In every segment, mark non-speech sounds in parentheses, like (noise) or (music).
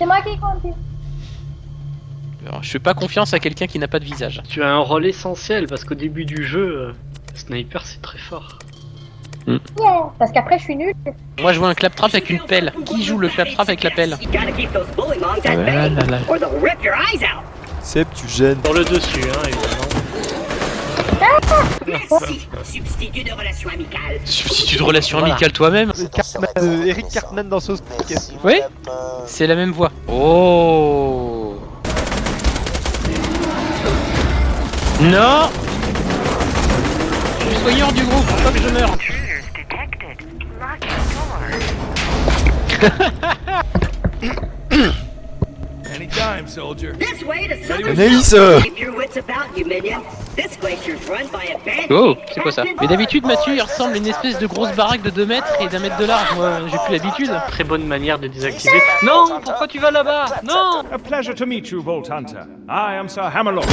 C'est moi qui conduis. Alors, je fais pas confiance à quelqu'un qui n'a pas de visage. Tu as un rôle essentiel parce qu'au début du jeu, euh, sniper c'est très fort. Yeah, parce qu'après je suis nulle. Moi, je vois un claptrap avec une pelle. Qui joue le claptrap avec la pelle Ah tu gênes. Sur le dessus, hein, évidemment. Merci, substitut de relation amicale. Substitut de relation Voilà. amicale toi-même. Euh, Eric Cartman dans Sauce Oui. C'est la même voix. Oh. Non. Je suis soigneur du groupe, faut pas que je meure. (laughs) Anytime, soldier. This way to Southern Anaïs Zone. Keep your wits about you, minion. This glacier's run by a bandit. Oh, c'est quoi ça Mais d'habitude, Mathieu, il ressemble à une espèce de grosse baraque de 2 mètres et d'un mètre de large. Moi, j'ai plus l'habitude. Très bonne manière de désactiver. Non, pourquoi tu vas là-bas Non A pleasure to meet you, Vault Hunter. I am Sir Hammerlock.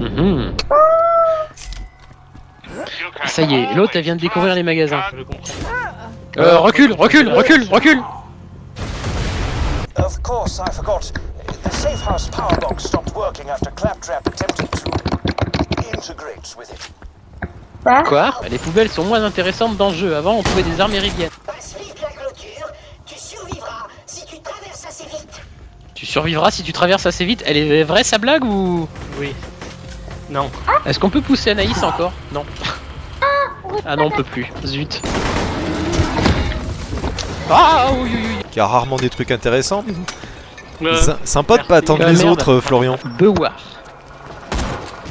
Mhm. Ah, Ça y est, l'autre, elle vient de découvrir les magasins. Comprends. Euh, recule, recule, recule, recule Of course, I forgot. The safe house power box stopped working after Claptrap attempted to integrate with it. Quoi? Quoi? Les poubelles sont moins intéressantes dans le jeu. Avant, on trouvait des armes méridiennes. Passe vite la clôture. Tu survivras si tu traverses assez vite. Tu survivras si tu traverses assez vite. Elle est vraie sa blague ou? Oui. Non. Est-ce qu'on peut pousser Anaïs encore? Non. Ah non, on peut plus. Zut. Ah oui, oui, oui. qui a rarement des trucs intéressants. Euh, Sy- Sympa de pas attendre Ah, les merde. autres, Florian. Bewar.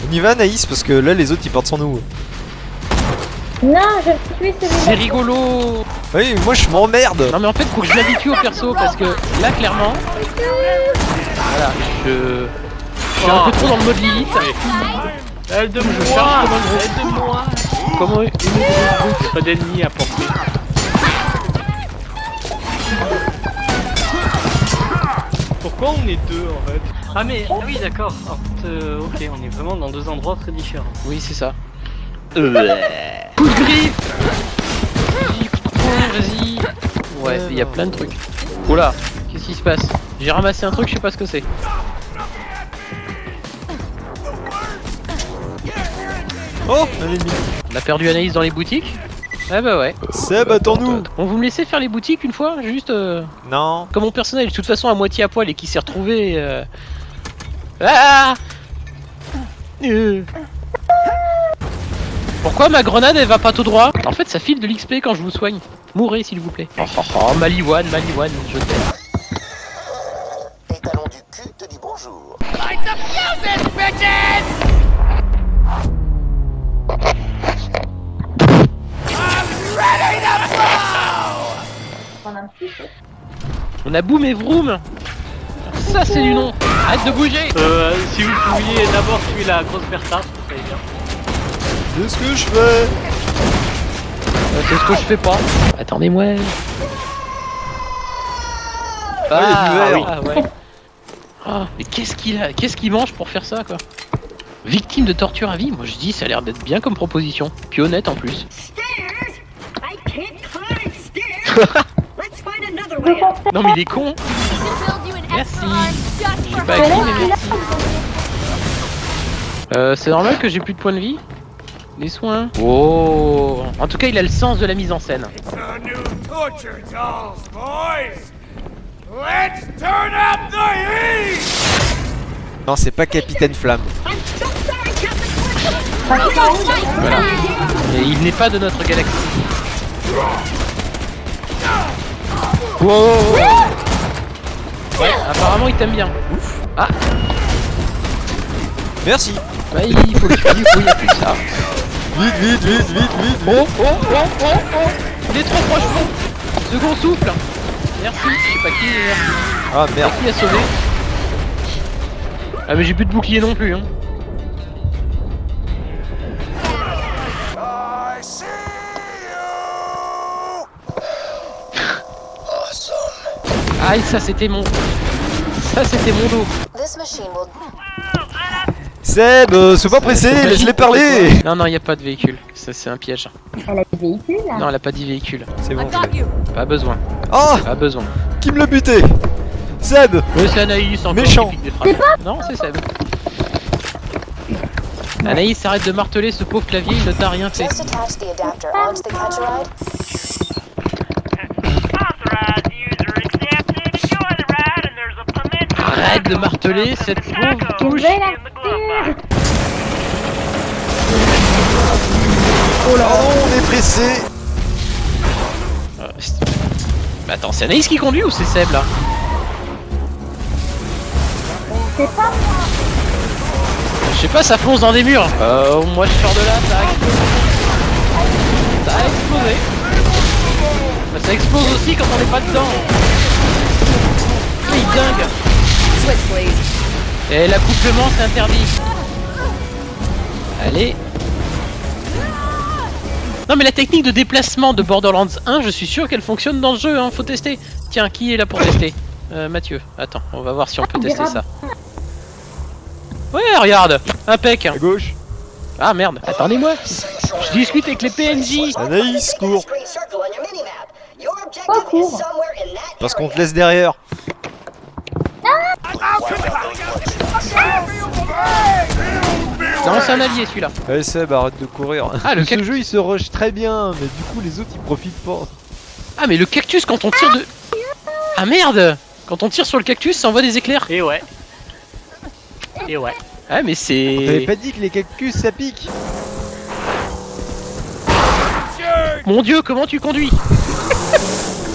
On y va, Anaïs, parce que là, les autres, ils partent sans nous. Non, je suis celui-là. C'est rigolo. Oui, moi, je m'emmerde. Non mais en fait, faut que je m'habitue au perso parce que là, clairement, voilà, je, je suis un peu trop dans le mode Lilith. Elle de Je moi. Elle de moi Comment une pas d'ennemis à porter. Pourquoi on est deux en fait Ah mais ah oui d'accord. En fait, euh, ok, on est vraiment dans deux endroits très différents. Oui, c'est ça. Coup de griffe Vas-y, coup de poing, vas-y Ouais, il y a plein de trucs. Oula, qu'est-ce qui se passe J'ai ramassé un truc, je sais pas ce que c'est. Oh. On a perdu Anaïs dans les boutiques Ah bah ouais. Seb, attends-nous. Bon, vous me laissez faire les boutiques une fois Juste... euh, Non. Comme mon personnage est de toute façon à moitié à poil et qui s'est retrouvé... euh, Ah Euh. Pourquoi ma grenade elle va pas tout droit En fait ça file de l'XP quand je vous soigne. Mourrez s'il vous plaît. Oh, oh, oh Maliwan, Maliwan, je t'aime. Étalon du cul te dit bonjour. Prendre un petit peu. On a boum et vroom Ça c'est du nom Arrête de bouger Euh, si vous pouviez d'abord tuer la grosse Bertha, ça serait bien. C'est ce que je fais. Euh, C'est ce que je fais pas. Attendez-moi. Ah, ah, ouais. Ah, mais qu'est-ce qu'il a Qu'est-ce qu'il mange pour faire ça quoi? Victime de torture à vie? Moi je dis ça a l'air d'être bien comme proposition. Puis honnête en plus. (laughs) Non mais il est con Merci J'ai pas acquis mais merci Euh, c'est normal que j'ai plus de points de vie? Les soins Oh En tout cas il a le sens de la mise en scène. The new torture dolls, boys! Let's turn up the heat! Non, c'est pas Capitaine Flamme. Captain Voilà. Et il n'est pas de notre galaxie. Wow Ouais, apparemment il t'aime bien. Ah, Merci. bah il faut tuer, il faut y a plus que ça. Vite, vite, vite, vite, vite. Oh, oh, oh, oh, oh Il est trop proche Second souffle Merci, je sais pas qui, merci. Ah merde. Qui a sauvé Ah mais j'ai plus de bouclier non plus hein. Aïe ça c'était mon... Ça c'était mon dos This machine will Seb, euh, sois pas pressé, laisse-les parler. Non non y a pas de véhicule, ça c'est un piège. Elle a des véhicules là. Non elle a pas dit véhicule, C'est bon. pas besoin, Oh, pas besoin. Qui me l'a buté Seb Ouais, c'est Anaïs encore Méchant. Non, c'est Seb. Anaïs, arrête de marteler ce pauvre clavier, il ne t'a rien fait. Arrête de marteler cette pauvre touche. Oh là on est pressé Euh, c'est- Mais attends, c'est Anaïs qui conduit ou c'est Seb là C'est pas moi. Je sais pas, ça fonce dans des murs. Euh, moi je sors de là, ça a explosé. Ça a explosé. Bah, ça explose aussi quand on n'est pas dedans. Ah, il dingue. Et l'accouplement c'est interdit. Allez. Non mais la technique de déplacement de Borderlands 1, je suis sûr qu'elle fonctionne dans le jeu, hein, faut tester. Tiens, qui est là pour tester? Euh, Mathieu, attends, on va voir si on peut tester ça. Ouais, regarde, impec. À gauche Ah merde, attendez-moi. Je discute avec les PNJ. Anaïs, cours Pas objective court. is somewhere in that Parce qu'on te laisse derrière c'est un allié celui-là. Allez Seb, arrête de courir Ah, le Ce jeu il se rush très bien, mais du coup les autres ils profitent pas. Ah, mais le cactus, quand on tire de. Ah merde Quand on tire sur le cactus, ça envoie des éclairs. Et ouais. Et ouais. Ah, mais c'est. pas dit que les cactus ça pique Mon dieu, comment tu conduis?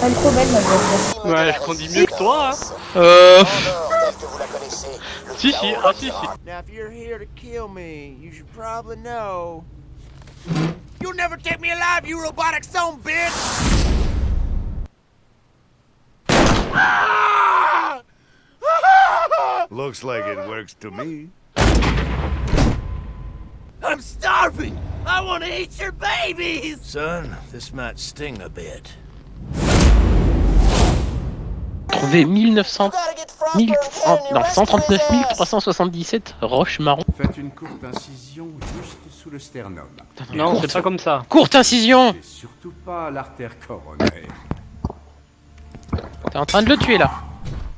Elle est trop belle, ma voiture. Ouais, je conduis mieux que toi, hein. Euh. Nord, ah si. Now, if you're here to kill me, you should probably know. You'll never take me alive, you robotic son bitch! (laughs) Looks like it works to me. I'm starving! I want to eat your babies! Son, this might sting a bit. Trouvé 1900. Gotta get Frostburn 1000... Cannon Non, arrested 139 his ass. 377 roches marron. Faites une courte incision juste sous le sternum. Non, c'est pas comme ça. Courte incision Et surtout pas l'artère coronaire. T'es en train de le tuer là.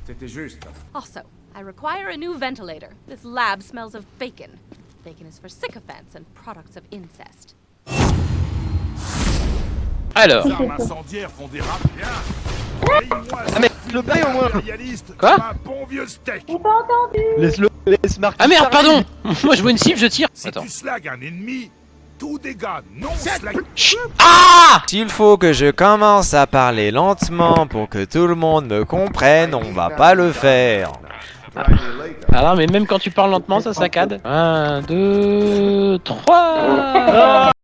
C'était juste. Also, I require a new ventilator. This lab smells of bacon. Bacon is for sycophants and products of incest. Alors. Les armes incendiaires font des rats bien. Ah mais le au moins Quoi un bon vieux steak. J'ai pas entendu. Laisse-le, laisse Marc Ah merde, pardon (laughs) Moi je vois une cible, je tire. Si Attends. tu un ennemi, tout dégât non slag. Chut. Ah S'il faut que je commence à parler lentement pour que tout le monde me comprenne, on va pas le faire. Alors, mais même quand tu parles lentement, ça saccade. 1, 2, 3